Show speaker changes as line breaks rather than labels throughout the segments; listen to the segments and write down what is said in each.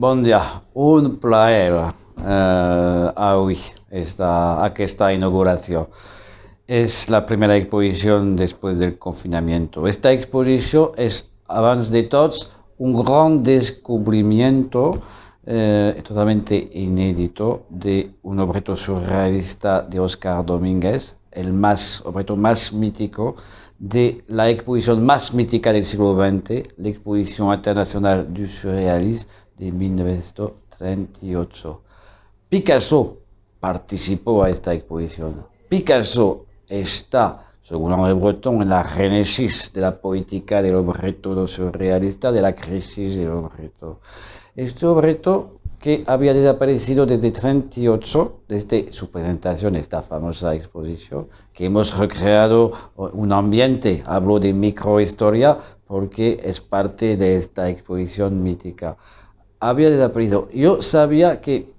Bon dia, un plaer eh, avui esta, aquesta inauguració. És la primera exposició després del confinamiento. Esta exposició és, abans de tots, un gran descubrimiento eh, totalmente inédito de un objeto surrealista de Oscar Domínguez, el más, objeto más mítico de la exposición más mítica del siglo XX, la Exposición Internacional du Surrealisme de 1938. Picasso participó a esta exposición. Picasso está, según Henri Breton, en la génesis de la poética del objeto surrealista, de la crisis del objeto. Este objeto que había desaparecido desde 38, desde su presentación, esta famosa exposición, que hemos recreado un ambiente, hablo de microhistoria, porque es parte de esta exposición mítica. Había desaparecido. Yo sabía que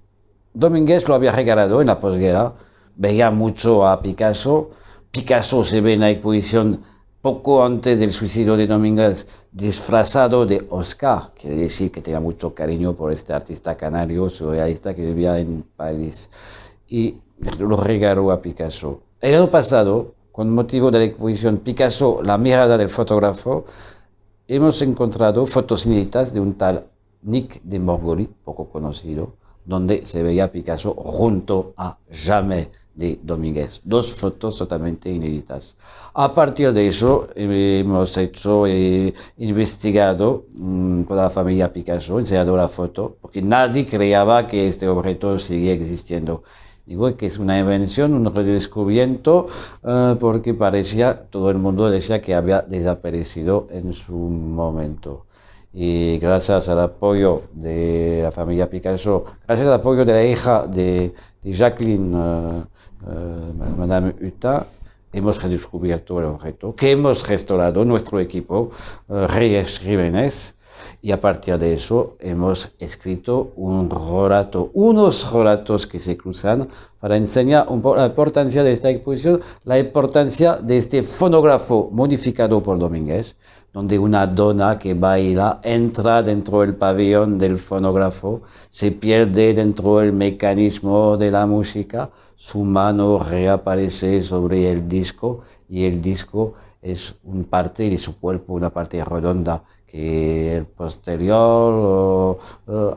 Domínguez lo había regalado en la posguerra, veía mucho a Picasso, Picasso se ve en la exposición poco antes del suicidio de Domínguez, disfrazado de Oscar, quiere decir que tenía mucho cariño por este artista canario, surrealista que vivía en París, y lo regaló a Picasso. El año pasado, con motivo de la exposición Picasso, la mirada del fotógrafo, hemos encontrado fotos inéditas de un tal Nick de Morgoli, poco conocido, donde se veía Picasso junto a Jamais de Domínguez. Dos fotos totalmente inéditas. A partir de eso hemos hecho, eh, investigado mmm, con la familia Picasso, enseñado la foto, porque nadie creía que este objeto seguía existiendo. Digo que es una invención, un redescubrimiento, uh, porque parecía, todo el mundo decía que había desaparecido en su momento y gracias al apoyo de la familia Picasso, gracias al apoyo de la hija de, Jacqueline, uh, uh, Madame Hutin, hemos redescubierto el objeto, que hemos restaurado nuestro equipo, uh, Reyes Jiménez, y a partir de eso hemos escrito un relato, unos relatos que se cruzan para enseñar un la importancia de esta exposición, la importancia de este fonógrafo modificado por Domínguez, donde una dona que baila entra dentro del pabellón del fonógrafo, se pierde dentro del mecanismo de la música, su mano reaparece sobre el disco y el disco es una parte de su cuerpo, una parte redonda que el posterior o,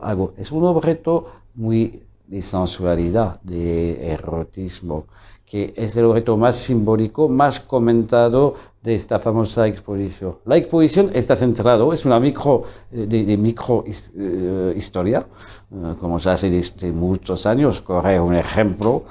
algo. Es un objeto muy de sensualidad, de erotismo, que es el objeto más simbólico, más comentado de esta famosa exposición. La exposición está centrada, es una micro, de, de micro uh, historia, uh, como se hace desde muchos años, corre un ejemplo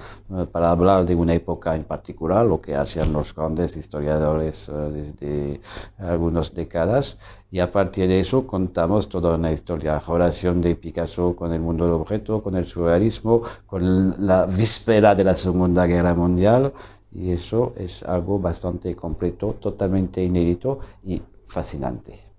para hablar de una época en particular, lo que hacían los grandes historiadores desde algunas décadas, y a partir de eso contamos toda una historia, relación de Picasso con el mundo del objeto, con el surrealismo, con la víspera de la Segunda Guerra Mundial, y eso es algo bastante completo, totalmente inédito y fascinante.